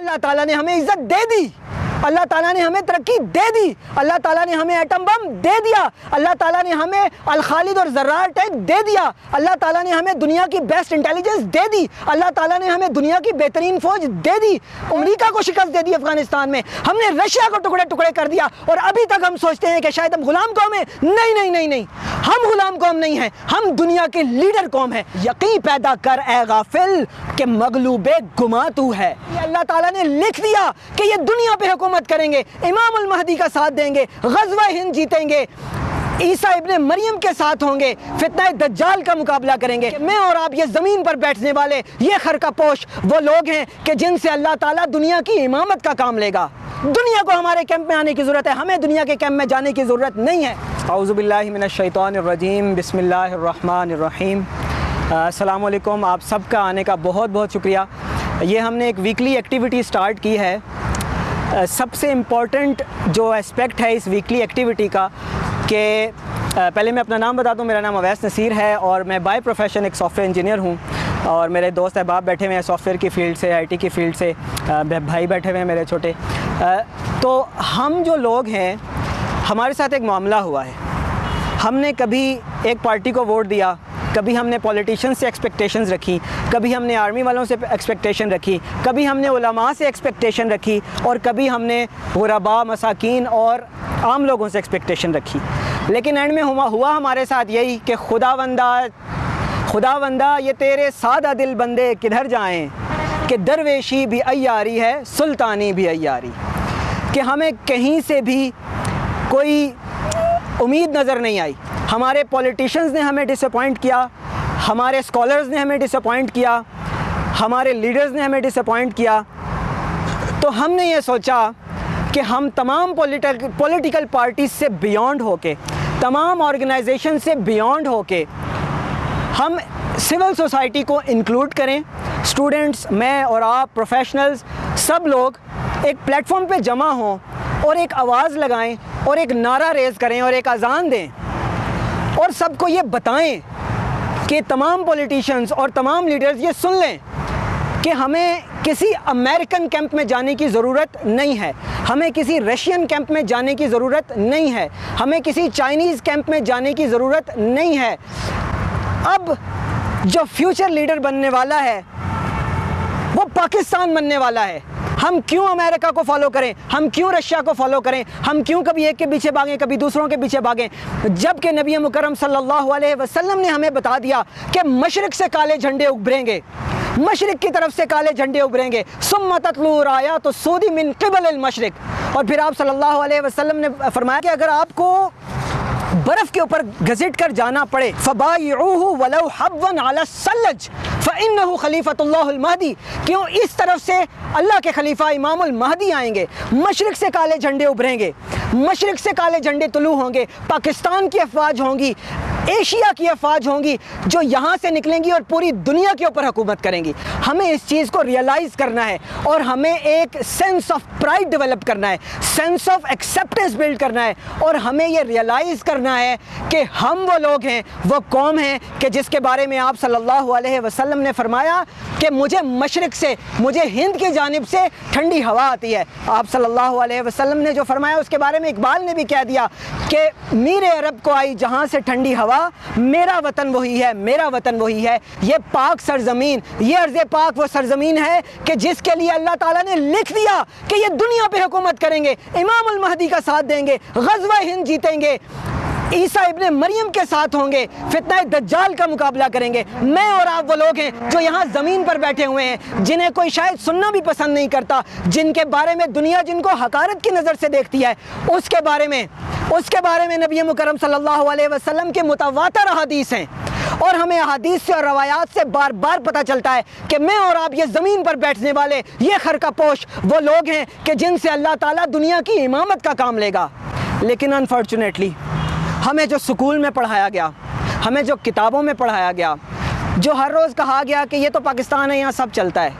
اللہ تعالیٰ نے ہمیں عزت دے دی۔ اللہ تعالیٰ نے ہمیں ترقی دے دی۔ اللہ تعالیٰ نے ہمیں ایٹم بم دے دیا۔ اللہ تعالیٰ نے ہمیں الخالد اور ذرار ٹینک دے دیا۔ اللہ تعالیٰ نے ہمیں دنیا کی بیسٹ انٹیلیجنس دے دی۔ اللہ تعالیٰ نے ہمیں دنیا کی بہترین فوج دے دی۔ امریکہ کو شکست دے دی افغانستان میں۔ ہم نے رشیا کو ٹکڑے ٹکڑے کر دیا۔ اور ابھی تک ہم سوچتے ہیں کہ شاید ہم غلام قوم ہیں۔ نہیں نہیں نہیں نہیں۔ ہم غلام قوم نہیں ہیں۔ ہم دنیا کے لیڈر قوم ہیں۔ یقین پیدا کر اے غافل کہ مغلوب گما تو ہے۔ اللہ تعالیٰ نے لکھ دیا کہ یہ دنیا پہ حکومت حکومت کریں گے، امام المہدی کا ساتھ دیں گے، غزوہ ہند جیتیں گے، عیسیٰ ابن مریم کے ساتھ ہوں گے، فتنہ دجال کا مقابلہ کریں گے۔ میں اور آپ یہ زمین پر بیٹھنے والے، یہ خرقہ پوش، وہ لوگ ہیں کہ جن سے اللہ تعالیٰ دنیا کی امامت کا کام لے گا۔ دنیا کو ہمارے کیمپ میں آنے کی ضرورت ہے، ہمیں دنیا کے کیمپ میں جانے کی ضرورت نہیں ہے۔ اعوذ باللہ من الشیطان الرجیم، بسم اللہ الرحمن الرحیم۔ السلام علیکم، آپ سب کا آنے کا بہت بہت شکریہ۔ یہ ہم نے ایک ویکلی ایکٹیویٹی سٹارٹ کی ہے۔ سب سے امپورٹنٹ جو اسپیکٹ ہے اس ویکلی ایکٹیویٹی کا کہ پہلے میں اپنا نام بتا دوں، میرا نام اویس نصیر ہے اور میں بائی پروفیشن ایک سافٹ ویئر انجینئر ہوں اور میرے دوست احباب بیٹھے ہوئے ہیں سافٹ ویئر کی فیلڈ سے آئی ٹی کی فیلڈ سے بھائی بیٹھے ہوئے ہیں میرے چھوٹے۔ تو ہم جو لوگ ہیں، ہمارے ساتھ ایک معاملہ ہوا ہے۔ ہم نے کبھی ایک پارٹی کو ووٹ دیا کبھی ہم نے پولیٹیشن سے ایکسپیکٹیشنز رکھی، کبھی ہم نے آرمی والوں سے ایکسپیکٹیشن رکھی، کبھی ہم نے علماء سے ایکسپیکٹیشن رکھی، اور کبھی ہم نے غربا مساکین اور عام لوگوں سے ایکسپیکٹیشن رکھی۔ لیکن اینڈ میں ہوا ہوا ہمارے ساتھ یہی کہ خدا بندہ خدا بندہ یہ تیرے سادہ دل بندے کدھر جائیں؟ کہ درویشی بھی ایاری ہے، سلطانی بھی ایاری کہ ہمیں کہیں سے بھی کوئی امید نظر نہیں آئی۔ ہمارے پولیٹیشنز نے ہمیں ڈس اپوائنٹ کیا، ہمارے اسکالرز نے ہمیں ڈس اپوائنٹ کیا، ہمارے لیڈرز نے ہمیں ڈس اپوائنٹ کیا۔ تو ہم نے یہ سوچا کہ ہم تمام پولیٹیکل پارٹیز سے بیونڈ ہو کے تمام آرگنائزیشن سے بیونڈ ہو کے ہم سول سوسائٹی کو انکلوڈ کریں۔ اسٹوڈنٹس میں اور آپ پروفیشنلز سب لوگ ایک پلیٹ فارم پہ جمع ہوں اور ایک آواز لگائیں اور ایک نعرہ ریز کریں اور ایک اذان دیں۔ اور سب کو یہ بتائیں کہ تمام پولیٹیشنز اور تمام لیڈرز یہ سن لیں کہ ہمیں کسی امریکن کیمپ میں جانے کی ضرورت نہیں ہے۔ ہمیں کسی رشین کیمپ میں جانے کی ضرورت نہیں ہے۔ ہمیں کسی چائنیز کیمپ میں جانے کی ضرورت نہیں ہے۔ اب جو فیوچر لیڈر بننے والا ہے، وہ پاکستان بننے والا ہے۔ ہم کیوں امریکہ کو فالو کریں؟ ہم کیوں رشیا کو فالو کریں؟ ہم کیوں کبھی ایک کے پیچھے بھاگیں، کبھی دوسروں کے پیچھے بھاگیں؟ جبکہ نبی مکرم صلی اللہ علیہ وسلم نے ہمیں بتا دیا کہ مشرق سے کالے جھنڈے ابھریں گے۔ مشرق کی طرف سے کالے جھنڈے ابھریں گے۔ ثم تطلو رایا تو سودی من قبل المشرق۔ اور پھر آپ صلی اللہ علیہ وسلم نے فرمایا کہ اگر آپ کو برف کے اوپر گھسٹ کر جانا پڑے۔ فبایعوہ ولو حبن علی السلج فإنہو خلیفۃ اللہ المہدی۔ کیوں اس طرف سے اللہ کے خلیفہ امام المہدی آئیں گے؟ مشرق سے کالے جھنڈے ابھریں گے۔ مشرق سے کالے جھنڈے طلوع ہوں گے۔ پاکستان کی افواج ہوں گی۔ ایشیا کی افواج ہوں گی جو یہاں سے نکلیں گی اور پوری دنیا کے اوپر حکومت کریں گی۔ ہمیں اس چیز کو ریئلائز کرنا ہے اور ہمیں ایک سینس آف پرائڈ ڈیولپ کرنا ہے سینس آف ایکسیپٹنس بلڈ کرنا ہے اور ہمیں یہ ریئلائز کرنا ہے کہ ہم وہ لوگ ہیں، وہ قوم ہیں کہ جس کے بارے میں آپ صلی اللہ علیہ وسلم نے فرمایا کہ مجھے مشرق سے، مجھے ہند کی جانب سے ٹھنڈی ہوا آتی ہے۔ آپ صلی اللہ علیہ وسلم نے جو فرمایا، اس کے بارے میں اقبال نے بھی کہہ دیا کہ میر عرب کو آئی جہاں سے ٹھنڈی ہوا میرا وطن وہی ہے، میرا وطن وہی ہے۔ یہ پاک سرزمین، یہ عرض پاک وہ سرزمین ہے کہ جس کے لیے اللہ تعالیٰ نے لکھ دیا کہ یہ دنیا پہ حکومت کریں گے، امام المہدی کا ساتھ دیں گے، غزوہ ہند جیتیں گے۔ عیسیٰ ابن مریم کے ساتھ ہوں گے، فتنہ دجال کا مقابلہ کریں گے۔ میں اور آپ وہ لوگ ہیں جو یہاں زمین پر بیٹھے ہوئے ہیں، جنہیں کوئی شاید سننا بھی پسند نہیں کرتا، جن کے بارے میں دنیا جن کو حقارت کی نظر سے دیکھتی ہے۔ اس کے بارے میں، اس کے بارے میں نبی مکرم صلی اللہ علیہ وسلم کے متواتر احادیث ہیں۔ اور ہمیں احادیث سے اور روایات سے بار بار پتہ چلتا ہے کہ میں اور آپ یہ زمین پر بیٹھنے والے، یہ خرقہ پوش، وہ لوگ ہیں کہ جن سے اللہ تعالیٰ دنیا کی امامت کا کام لے گا۔ لیکن انفارچونیٹلی ہمیں جو سکول میں پڑھایا گیا، ہمیں جو کتابوں میں پڑھایا گیا، جو ہر روز کہا گیا کہ یہ تو پاکستان ہے، یہاں سب چلتا ہے۔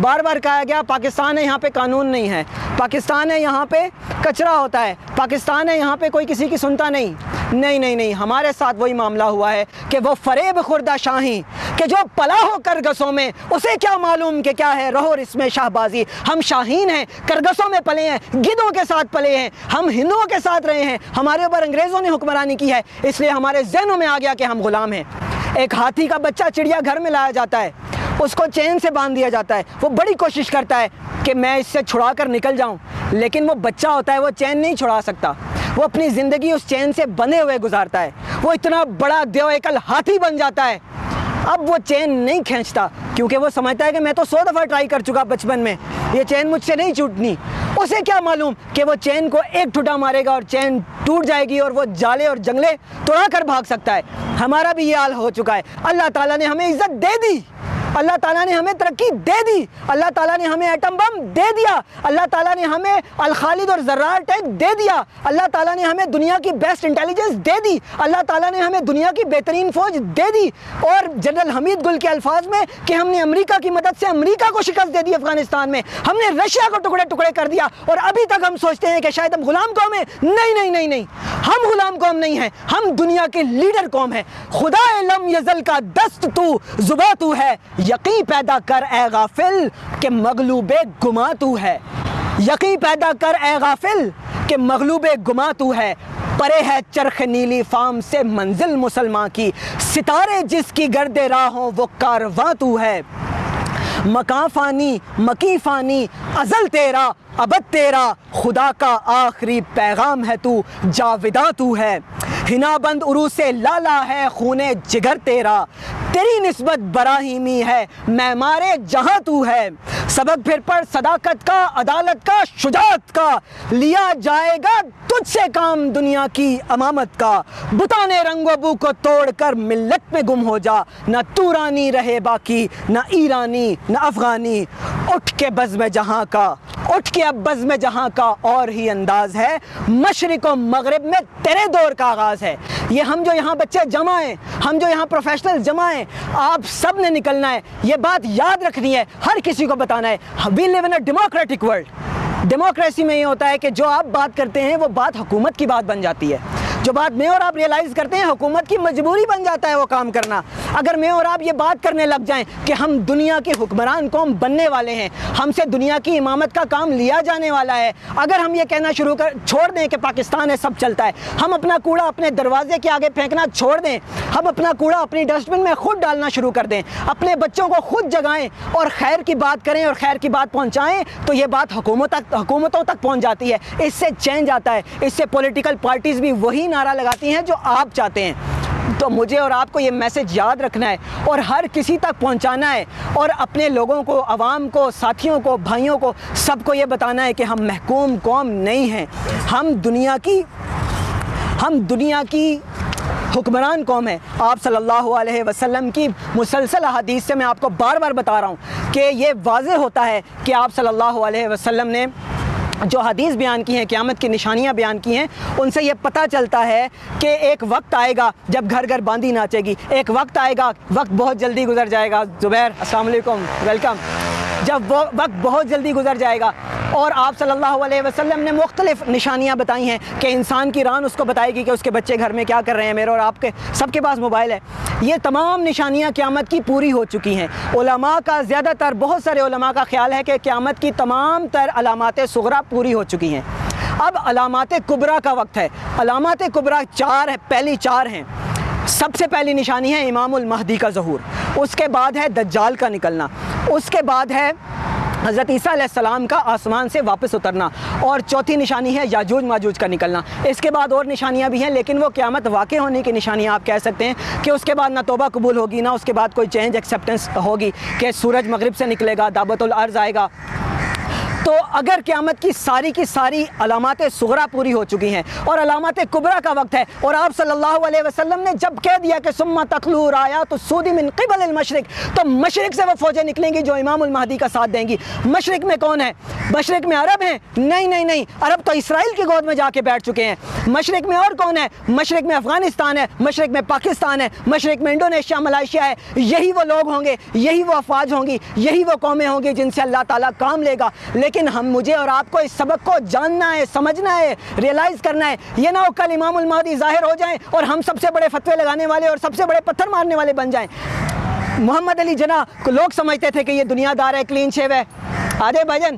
بار بار کہا گیا، پاکستان ہے، یہاں پہ قانون نہیں ہے۔ پاکستان ہے، یہاں پہ کچرا ہوتا ہے۔ پاکستان ہے، یہاں پہ کوئی کسی کی سنتا نہیں۔ نہیں نہیں نہیں، ہمارے ساتھ وہی معاملہ ہوا ہے کہ وہ فریب خوردہ شاہی کہ جو پلا ہو کرگسوں میں، اسے کیا معلوم کہ کیا ہے رہو اس میں شاہ بازی ہم شاہین ہیں، کرگسوں میں پلے ہیں، گدوں کے ساتھ پلے ہیں، ہم ہندوؤں کے ساتھ رہے ہیں، ہمارے اوپر انگریزوں نے حکمرانی کی ہے، اس لیے ہمارے ذہنوں میں آ گیا کہ ہم غلام ہیں۔ ایک ہاتھی کا بچہ چڑیا گھر میں لایا جاتا ہے، اس کو چین سے باندھ دیا جاتا ہے، وہ بڑی کوشش کرتا ہے کہ میں اس سے چھڑا کر نکل جاؤں، لیکن وہ بچہ ہوتا ہے، وہ چین نہیں چھڑا سکتا۔ وہ اپنی زندگی اس چین سے بندھے ہوئے گزارتا ہے۔ وہ اتنا بڑا دیو ایکل ہاتھی بن جاتا ہے۔ اب وہ چین نہیں کھینچتا، کیونکہ وہ سمجھتا ہے کہ میں تو سو دفعہ ٹرائی کر چکا بچپن میں۔ یہ چین مجھ سے نہیں چھوٹنی اسے کیا معلوم کہ وہ چین کو ایک ٹھٹا مارے گا اور چین ٹوٹ جائے گی اور وہ جالے اور جنگلے توڑا کر بھاگ سکتا ہے۔ ہمارا بھی یہ حال ہو چکا ہے۔ اللہ تعالیٰ نے ہمیں عزت دے دی۔ اللہ تعالیٰ نے ہمیں ترقی دے دی۔ اللہ تعالیٰ نے ہمیں ایٹم بم دے دیا۔ اللہ تعالیٰ نے ہمیں الخالد اور ذرار ٹیک دے دیا۔ اللہ تعالیٰ نے ہمیں دنیا کی بیسٹ انٹیلیجنس دے دی۔ اللہ تعالیٰ نے ہمیں دنیا کی بہترین فوج دے دی۔ اور جنرل حمید گل کے الفاظ میں کہ ہم نے امریکہ کی مدد سے امریکہ کو شکست دے دی افغانستان میں۔ ہم نے رشیا کو ٹکڑے ٹکڑے کر دیا۔ اور ابھی تک ہم سوچتے ہیں کہ شاید ہم غلام قوم ہیں۔ نہیں نہیں نہیں نہیں۔ ہم غلام قوم نہیں ہیں۔ ہم دنیا کے لیڈر قوم ہیں۔ خدا لم یزل کا دست تو، زبا تو ہے۔ یقین پیدا کر اے غافل کہ مغلوب گما تو ہے۔ یقین پیدا کر اے غافل کہ مغلوب گما تو ہے۔ پرے ہے چرخ نیلی فام سے منزل مسلمان کی۔ ستارے جس کی گرد راہوں وہ کارواں تو ہے۔ مکان فانی مکی فانی، ازل تیرا، ابد تیرا، خدا کا آخری پیغام ہے تو جاوداں تو ہے۔ ہنا بند عروع سے لالا ہے، خون جگر تیرا۔ تیری نسبت براہیمی ہے میں مارے جہاں تو ہے۔ سبق پھر پر صداقت کا، عدالت کا، شجاعت کا۔ لیا جائے گا تجھ سے کام دنیا کی امامت کا۔ بتانے رنگ و بو کو توڑ کر ملت پہ گم ہو جا۔ نہ تورانی رہے باقی، نہ ایرانی، نہ افغانی۔ اٹھ کے بزم جہاں کا، اٹھ کے اب بزم جہاں کا اور ہی انداز ہے۔ مشرق و مغرب میں تیرے دور کا آغاز ہے۔ یہ ہم جو یہاں بچے جمع ہیں، ہم جو یہاں پروفیشنل جمع ہیں، آپ سب نے نکلنا ہے۔ یہ بات یاد رکھنی ہے، ہر کسی کو بتانا ہے۔ We live in democratic world democracy میں یہ ہوتا ہے کہ جو آپ بات کرتے ہیں، وہ بات حکومت کی بات بن جاتی ہے۔ جو بات میں اور آپ ریئلائز کرتے ہیں، حکومت کی مجبوری بن جاتا ہے وہ کام کرنا۔ اگر میں اور آپ یہ بات کرنے لگ جائیں کہ ہم دنیا کے حکمران قوم بننے والے ہیں، ہم سے دنیا کی امامت کا کام لیا جانے والا ہے، اگر ہم یہ کہنا شروع کر، چھوڑ دیں کہ پاکستان ہے، سب چلتا ہے۔ ہم اپنا کوڑا اپنے دروازے کے آگے پھینکنا چھوڑ دیں۔ ہم اپنا کوڑا اپنی ڈسٹ بن میں خود ڈالنا شروع کر دیں۔ اپنے بچوں کو خود جگائیں اور خیر کی بات کریں اور خیر کی بات پہنچائیں تو یہ بات حکومت تک، حکومتوں تک پہنچ جاتی ہے۔ اس سے چینج آتا ہے۔ اس سے پولیٹیکل پارٹیز بھی وہی نعرہ لگاتی ہیں جو آپ چاہتے ہیں۔ تو مجھے اور آپ کو یہ میسج یاد رکھنا ہے اور ہر کسی تک پہنچانا ہے اور اپنے لوگوں کو، عوام کو، ساتھیوں کو، بھائیوں کو، سب کو یہ بتانا ہے کہ ہم محکوم قوم نہیں ہیں۔ ہم دنیا کی، ہم دنیا کی حکمران قوم ہے آپ صلی اللہ علیہ وسلم کی مسلسل حدیث سے میں آپ کو بار بار بتا رہا ہوں کہ یہ واضح ہوتا ہے کہ آپ صلی اللہ علیہ وسلم نے جو حدیث بیان کی ہیں، قیامت کی نشانیاں بیان کی ہیں، ان سے یہ پتہ چلتا ہے کہ ایک وقت آئے گا جب گھر گھر باندھی ناچے گی۔ ایک وقت آئے گا، وقت بہت جلدی گزر جائے گا۔ زبیر، السلام علیکم، ویلکم۔ جب وہ وقت بہت جلدی گزر جائے گا اور آپ صلی اللہ علیہ وسلم نے مختلف نشانیاں بتائی ہیں کہ انسان کی ران اس کو بتائے گی کہ اس کے بچے گھر میں کیا کر رہے ہیں، میرے اور آپ کے سب کے پاس موبائل ہے۔ یہ تمام نشانیاں قیامت کی پوری ہو چکی ہیں۔ علماء کا زیادہ تر، بہت سارے علماء کا خیال ہے کہ قیامت کی تمام تر علامات سغرا پوری ہو چکی ہیں۔ اب علامات قبرا کا وقت ہے۔ علامات قبرا چار ہے پہلی چار ہیں۔ سب سے پہلی نشانی ہے امام المہدی کا ظہور۔ اس کے بعد ہے دجال کا نکلنا۔ اس کے بعد ہے حضرت عیسیٰ علیہ السلام کا آسمان سے واپس اترنا۔ اور چوتھی نشانی ہے یاجوج ماجوج کا نکلنا۔ اس کے بعد اور نشانیاں بھی ہیں، لیکن وہ قیامت واقع ہونے کی نشانیاں آپ کہہ سکتے ہیں کہ اس کے بعد نہ توبہ قبول ہوگی، نہ اس کے بعد کوئی چینج ایکسیپٹنس ہوگی کہ سورج مغرب سے نکلے گا، دعوت العرض آئے گا۔ تو اگر قیامت کی ساری کی ساری علامات سغرا پوری ہو چکی ہیں اور علامات قبرا کا وقت ہے اور آپ صلی اللہ علیہ وسلم نے جب کہہ دیا کہ سما تخلور آیا تو سودی من قبل المشرق، تو مشرق سے وہ فوجیں نکلیں گی جو امام المہدی کا ساتھ دیں گی۔ مشرق میں کون ہے مشرق میں عرب ہیں؟ نہیں نہیں نہیں، عرب تو اسرائیل کی گود میں جا کے بیٹھ چکے ہیں۔ مشرق میں اور کون ہے؟ مشرق میں افغانستان ہے، مشرق میں پاکستان ہے، مشرق میں انڈونیشیا، ملائیشیا ہے۔ یہی وہ لوگ ہوں گے، یہی وہ افواج ہوں گی، یہی وہ قومیں ہوں گی جن سے اللہ تعالیٰ کام لے گا۔ لیکن ہم مجھے اور آپ کو اس سبق کو جاننا ہے، سمجھنا ہے ریئلائز کرنا ہے۔ یہ نہ ہو کل امام المہدی ظاہر ہو جائیں اور ہم سب سے بڑے فتوے لگانے والے اور سب سے بڑے پتھر مارنے والے بن جائیں۔ محمد علی جناح کو لوگ سمجھتے تھے کہ یہ دنیا دار ہے کلین شیو ہے۔ آدھے بھجن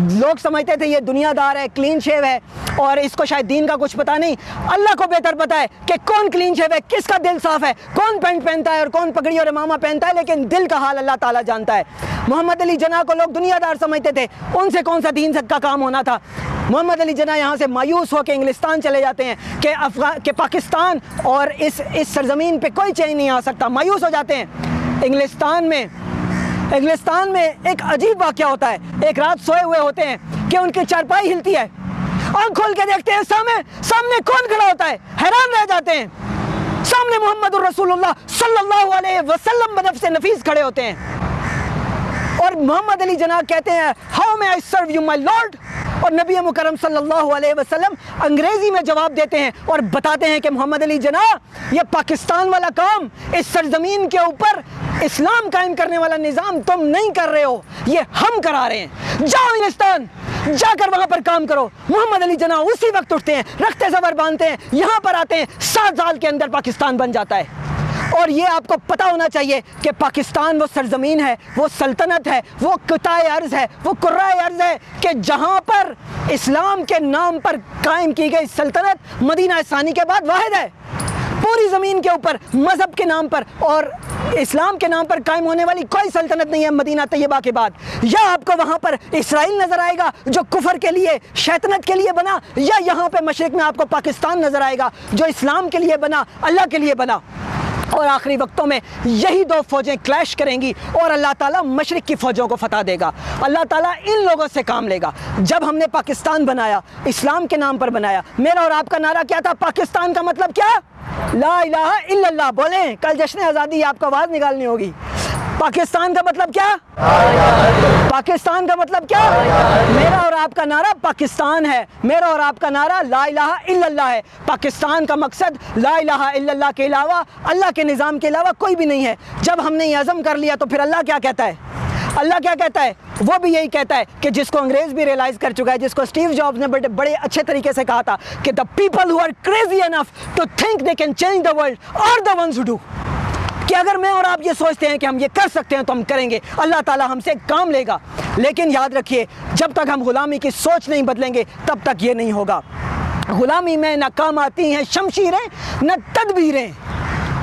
لوگ سمجھتے تھے یہ دنیا دار ہے کلین شیو ہے، اور اس کو شاید دین کا کچھ پتا نہیں۔ اللہ کو بہتر پتا ہے کہ کون کلین شیو ہے، کس کا دل صاف ہے، کون پینٹ پہنتا ہے اور کون پگڑی اور امامہ پہنتا ہے، لیکن دل کا حال اللہ تعالیٰ جانتا ہے۔ محمد علی جناح کو لوگ دنیا دار سمجھتے تھے، ان سے کون سا دین کا کام ہونا تھا؟ محمد علی جناح یہاں سے مایوس ہو کے انگلستان چلے جاتے ہیں کہ کہ پاکستان اور اس اس سرزمین پہ کوئی چینج نہیں آ سکتا، مایوس ہو جاتے ہیں۔ انگلستان میں انگلستان میں ایک عجیب واقعہ ہوتا ہے۔ ایک رات سوئے ہوئے ہوتے ہیں کہ ان کی چارپائی ہلتی ہے۔ آنکھ کھول کے دیکھتے ہیں، سامنے سامنے کون کھڑا ہوتا ہے؟ حیران رہ جاتے ہیں۔ سامنے محمد الرسول اللہ صلی اللہ علیہ وسلم بنفس نفیس کھڑے ہوتے ہیں۔ اور محمد علی جناح کہتے ہیں ہاؤ میں آئی سرو یو مائی لارڈ اور نبی مکرم صلی اللہ علیہ وسلم انگریزی میں جواب دیتے ہیں اور بتاتے ہیں کہ محمد علی جناح یہ پاکستان والا کام اس سرزمین کے اوپر اسلام قائم کرنے والا نظام تم نہیں کر رہے ہو، یہ ہم کرا رہے ہیں۔ جاؤ انگلستان جا کر وہاں پر کام کرو۔ محمد علی جناح اسی وقت اٹھتے ہیں، رکھتے زبر باندھتے ہیں، یہاں پر آتے ہیں، سات سال کے اندر پاکستان بن جاتا ہے۔ اور یہ آپ کو پتا ہونا چاہیے کہ پاکستان وہ سرزمین ہے، وہ سلطنت ہے، وہ قطع عرض ہے، وہ قرائے عرض ہے کہ جہاں پر اسلام کے نام پر قائم کی گئی سلطنت مدینہ ثانی کے بعد واحد ہے۔ پوری زمین کے اوپر، مذہب کے نام پر اور اسلام کے نام پر قائم ہونے والی کوئی سلطنت نہیں ہے مدینہ طیبہ کے بعد۔ یا آپ کو وہاں پر اسرائیل نظر آئے گا جو کفر کے لیے، شیطنت کے لیے بنا، یا یہاں پہ مشرق میں آپ کو پاکستان نظر آئے گا جو اسلام کے لیے بنا، اللہ کے لیے بنا۔ اور آخری وقتوں میں یہی دو فوجیں کلیش کریں گی اور اللہ تعالیٰ مشرق کی فوجوں کو فتح دے گا۔ اللہ تعالیٰ ان لوگوں سے کام لے گا۔ جب ہم نے پاکستان بنایا، اسلام کے نام پر بنایا، میرا اور آپ کا نعرہ کیا تھا؟ پاکستان کا مطلب کیا؟ لا الہ الا اللہ، بولیں، کل جشن آزادی، آپ کو آواز نکالنی ہوگی۔ پاکستان کا مطلب کیا؟ پاکستان کا مطلب کیا؟ میرا اور آپ کا نعرہ پاکستان ہے۔ میرا اور آپ کا نعرہ لا الہ الا اللہ ہے۔ پاکستان کا مقصد لا الہ الا اللہ کے علاوہ اللہ کے نظام کے علاوہ کوئی بھی نہیں ہے۔ جب ہم نے یہ عزم کر لیا تو پھر اللہ کیا کہتا ہے؟ اللہ کیا کہتا ہے؟ وہ بھی یہی کہتا ہے کہ جس کو انگریز بھی ریلائز کر چکا ہے، جس کو اسٹیو جابز نے بڑے بڑے اچھے طریقے سے کہا تھا کہ the people who are crazy enough to think they can change the world اور دا ونس ڈو کہ اگر میں اور آپ یہ سوچتے ہیں کہ ہم یہ کر سکتے ہیں تو ہم کریں گے، اللہ تعالیٰ ہم سے کام لے گا۔ لیکن یاد رکھیے، جب تک ہم غلامی کی سوچ نہیں بدلیں گے، تب تک یہ نہیں ہوگا۔ غلامی میں نہ کام آتی ہیں، شمشیریں، نہ تدبیریں۔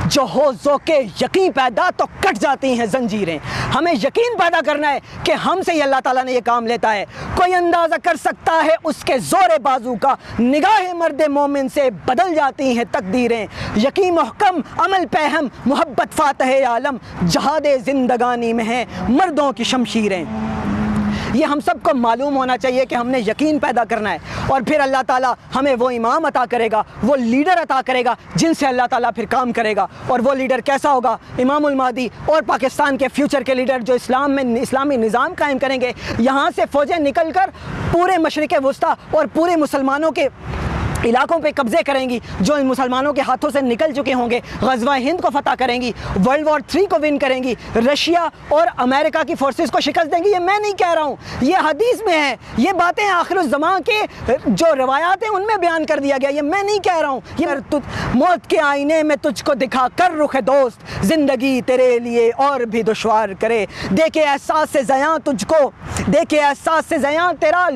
جو ہو ذوق یقین پیدا تو کٹ جاتی ہیں زنجیریں۔ ہمیں یقین پیدا کرنا ہے کہ ہم سے ہی اللہ تعالیٰ نے یہ کام لیتا ہے۔ کوئی اندازہ کر سکتا ہے اس کے زور بازو کا نگاہ مرد مومن سے بدل جاتی ہیں تقدیریں۔ یقین محکم، عمل پہم محبت فاتح عالم، جہاد زندگانی میں ہیں مردوں کی شمشیریں۔ یہ ہم سب کو معلوم ہونا چاہیے کہ ہم نے یقین پیدا کرنا ہے اور پھر اللہ تعالیٰ ہمیں وہ امام عطا کرے گا، وہ لیڈر عطا کرے گا جن سے اللہ تعالیٰ پھر کام کرے گا۔ اور وہ لیڈر کیسا ہوگا؟ امام المادی اور پاکستان کے فیوچر کے لیڈر جو اسلام میں، اسلامی نظام قائم کریں گے، یہاں سے فوجیں نکل کر پورے مشرق وسطیٰ اور پورے مسلمانوں کے علاقوں پہ قبضے کریں گی، جو ان مسلمانوں کے ہاتھوں سے نکل چکے ہوں گے۔ غزوہ ہند کو فتح کریں گی ورلڈ وار تھری کو ون کریں گی۔ رشیا اور امریکہ کی فورسز کو شکست دیں گی، یہ میں نہیں کہہ رہا ہوں۔ یہ حدیث میں ہے، یہ باتیں آخر الزمان کے جو روایات ہیں، ان میں بیان کر دیا گیا۔ یہ میں نہیں کہہ رہا ہوں۔ یہ موت کے آئینے میں تجھ کو دکھا کر رخ دوست۔ زندگی تیرے لیے اور بھی دشوار کرے۔ دیکھے احساس سے زیاں تجھ کو۔ دیکھے احساس سے زیاں، تیرا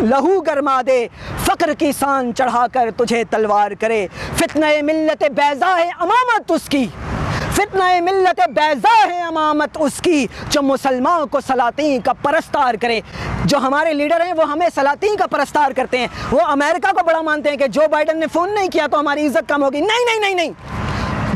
لہو گرما دے۔ فقر کی سان چڑھا کر تجھے تلوار کرے۔ فتنہ ملت بیضا ہے امامت اس کی۔ فتنہ ملت بیضا ہے امامت اس کی۔ جو مسلمان کو سلاطین کا پرستار کرے۔ جو ہمارے لیڈر ہیں، وہ ہمیں سلاطین کا پرستار کرتے ہیں۔ وہ امریکہ کو بڑا مانتے ہیں کہ جو بائیڈن نے فون نہیں کیا تو ہماری عزت کم ہوگی۔ نہیں نہیں نہیں نہیں۔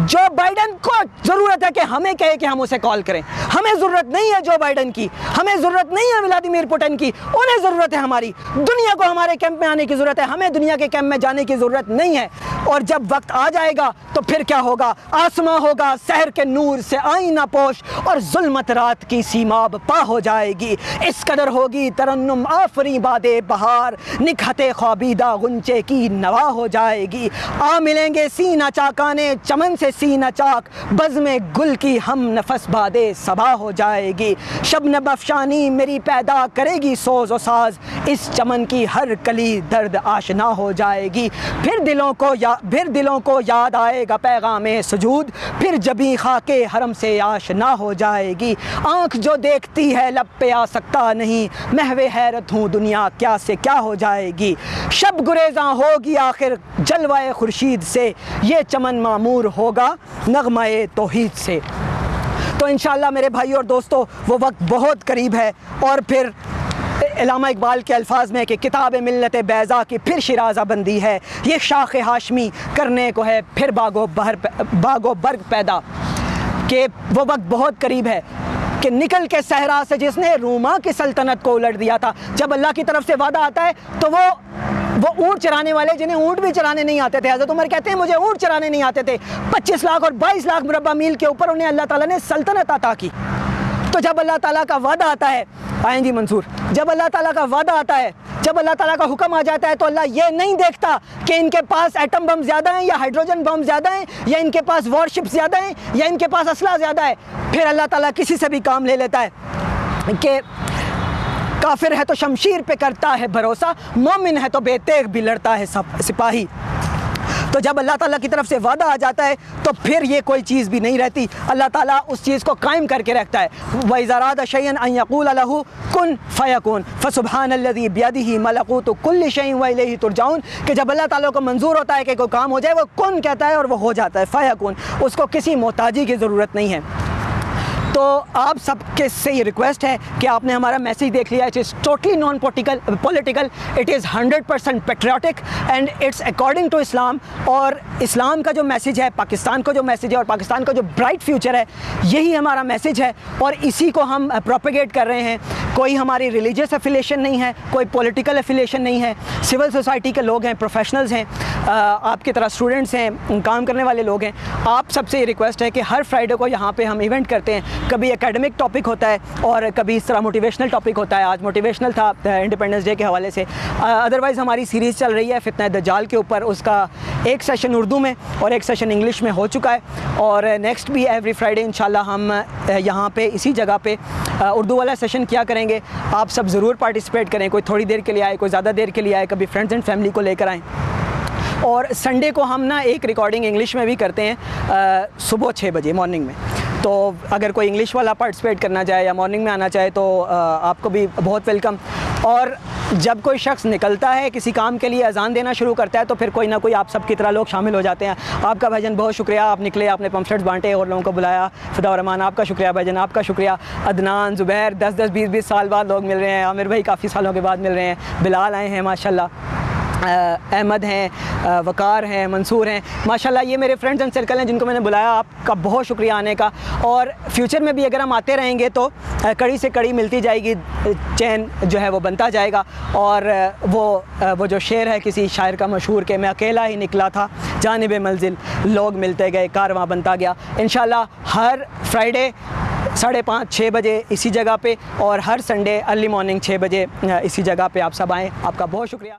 جو بائیڈن کو ضرورت ہے کہ ہمیں کہے کہ ہم اسے کال کریں۔ ہمیں ضرورت نہیں ہے جو بائیڈن کی۔ ہمیں ضرورت نہیں ہے ولادیمیر پوٹن کی۔ انہیں ضرورت ہے ہماری۔ دنیا کو ہمارے کیمپ میں آنے کی ضرورت ہے۔ ہمیں دنیا کے کیمپ میں جانے کی ضرورت نہیں ہے۔ اور جب وقت آ جائے گا تو پھر کیا ہوگا؟ آسماں ہوگا، سحر کے نور سے آئینہ پوش اور ظلمت رات کی سیماب پا ہو جائے گی۔ اس قدر ہوگی ترنم آفری باد بہار۔ نکھت خوابیدہ غنچے کی نوا ہو جائے گی۔ آ ملیں گے سینہ چاکانے چمن سے سے سینہ چاک، بزم گل کی ہم نفس باد صبا ہو جائے گی۔ شبنب افشانی میری پیدا کرے گی سوز و ساز۔ اس چمن کی ہر کلی درد آشنا ہو جائے گی۔ پھر دلوں کو یا پھر دلوں کو یاد آئے گا پیغام سجود۔ پھر جبی خاک حرم سے آشنا ہو جائے گی۔ آنکھ جو دیکھتی ہے لب پہ آ سکتا نہیں۔ محو حیرت ہوں دنیا کیا سے کیا ہو جائے گی۔ شب گریزاں ہوگی آخر جلوہ خورشید سے۔ یہ چمن معمور ہوگا۔ ہوگا نغمہ توحید سے۔ تو انشاءاللہ میرے بھائی اور دوستو، وہ وقت بہت قریب ہے اور پھر علامہ اقبال کے الفاظ میں کہ کتاب ملت بیضا کی پھر شرازہ بندی ہے۔ یہ شاخ ہاشمی کرنے کو ہے پھر باغ و بہر باغ و برگ پیدا۔ کہ وہ وقت بہت قریب ہے کہ نکل کے صحرا سے جس نے روما کی سلطنت کو الٹ دیا تھا، جب اللہ کی طرف سے وعدہ آتا ہے تو وہ وہ اونٹ چرانے والے جنہیں اونٹ بھی چرانے نہیں آتے تھے۔ حضرت عمر کہتے ہیں، مجھے اونٹ چرانے نہیں آتے تھے۔ پچیس لاکھ اور بائیس لاکھ مربع میل کے اوپر انہیں اللہ تعالیٰ نے سلطنت عطا کی۔ تو جب اللہ تعالیٰ کا وعدہ آتا ہے، آئیں جی منصور، جب اللہ تعالیٰ کا وعدہ آتا ہے، جب اللہ تعالیٰ کا حکم آ جاتا ہے تو اللہ یہ نہیں دیکھتا کہ ان کے پاس ایٹم بم زیادہ ہیں یا ہائیڈروجن بم زیادہ ہیں یا ان کے پاس وار شپ زیادہ ہیں یا ان کے پاس اسلحہ زیادہ ہے۔ پھر اللہ تعالیٰ کسی سے بھی کام لے لیتا ہے کہ کافر ہے تو شمشیر پہ کرتا ہے بھروسہ، مومن ہے تو بے تیغ بھی لڑتا ہے سپاہی۔ تو جب اللہ تعالیٰ کی طرف سے وعدہ آ جاتا ہے، تو پھر یہ کوئی چیز بھی نہیں رہتی۔ اللہ تعالیٰ اس چیز کو قائم کر کے رکھتا ہے۔ وَإِذَا شَيْئًا أَن يَقُولَ لَهُ كُن فَيَكُن فَسُبْحَانَ الَّذِي بِيَدِهِ مَلَقُوتُ كُلِّ شَيْءٍ وَإِلَيْهِ تُرْجَعُونَ۔ کہ جب اللہ تعالیٰ کو منظور ہوتا ہے کہ کوئی کام ہو جائے، وہ کن کہتا ہے اور وہ ہو جاتا ہے۔ فَيَكُن اس کو کسی محتاجی کی ضرورت نہیں ہے۔ تو آپ سب کے سے یہ ریکویسٹ ہے کہ آپ نے ہمارا میسیج دیکھ لیا. It is totally non political political it is hundred percent patriotic and it's according to Islam اور اسلام کا جو میسیج ہے پاکستان کا جو میسیج ہے اور پاکستان کا جو برائٹ فیوچر ہے، یہی ہمارا میسیج ہے اور اسی کو ہم پروپیگیٹ کر رہے ہیں. کوئی ہماری ریلیجیس افیلیشن نہیں ہے، کوئی پولیٹیکل افیلیشن نہیں ہے۔ سول سوسائٹی کے لوگ ہیں پروفیشنلز ہیں آپ کی طرح اسٹوڈنٹس ہیں، کام کرنے والے لوگ ہیں۔ آپ سب سے یہ ریکویسٹ ہے کہ ہر فرائیڈے کو یہاں پہ ہم ایونٹ کرتے ہیں۔ کبھی اکیڈمک ٹاپک ہوتا ہے اور کبھی اس طرح موٹیویشنل ٹاپک ہوتا ہے۔ آج موٹیویشنل تھا انڈیپینڈنس ڈے کے حوالے سے۔ ادروائز ہماری سیریز چل رہی ہے فتنہ دجال کے اوپر۔ اس کا ایک سیشن اردو میں اور ایک سیشن انگلش میں ہو چکا ہے۔ اور نیکسٹ بھی ایوری فرائیڈے انشاءاللہ ہم یہاں پہ اسی جگہ پہ اردو والا سیشن کیا کریں گے۔ آپ سب ضرور پارٹیسپیٹ کریں، کوئی تھوڑی دیر کے لیے آئے، کوئی زیادہ دیر کے لیے آئے، کبھی فرینڈز اینڈ فیملی کو لے کر آئیں۔ اور سنڈے کو ہم نا ایک ریکارڈنگ انگلش میں بھی کرتے ہیں صبح چھ بجے مارننگ میں۔ تو اگر کوئی انگلش والا پارٹیسپیٹ کرنا چاہے یا مارننگ میں آنا چاہے تو آپ کو بھی بہت ویلکم اور جب کوئی شخص نکلتا ہے کسی کام کے لیے اذان دینا شروع کرتا ہے تو پھر کوئی نہ کوئی آپ سب کی طرح لوگ شامل ہو جاتے ہیں. آپ کا بھائی جان بہت شکریہ، آپ نکلے، آپ نے پمفلٹس بانٹے اور لوگوں کو بلایا. فدا الرحمان آپ کا شکریہ بھائی جان آپ کا شکریہ. عدنان، زبیر، دس دس بیس بیس سال بعد لوگ مل رہے ہیں. عامر بھائی کافی سالوں کے بعد مل رہے ہیں. بلال آئے ہیں ماشاء اللہ احمد ہیں وقار ہیں، منصور ہیں۔ ماشاءاللہ یہ میرے فرینڈز اینڈ سرکل ہیں جن کو میں نے بلایا، آپ کا بہت شکریہ آنے کا۔ اور فیوچر میں بھی اگر ہم آتے رہیں گے تو کڑی سے کڑی ملتی جائے گی چین جو ہے وہ بنتا جائے گا۔ اور وہ وہ جو شعر ہے کسی شاعر کا مشہور کہ میں اکیلا ہی نکلا تھا، جانب منزل لوگ ملتے گئے کارواں بنتا گیا۔ انشاءاللہ ہر فرائیڈے ساڑھے پانچ، چھ بجے اسی جگہ پہ، اور ہر سنڈے ارلی مارننگ چھ بجے اسی جگہ پہ آپ سب آئیں۔ آپ کا بہت شکریہ۔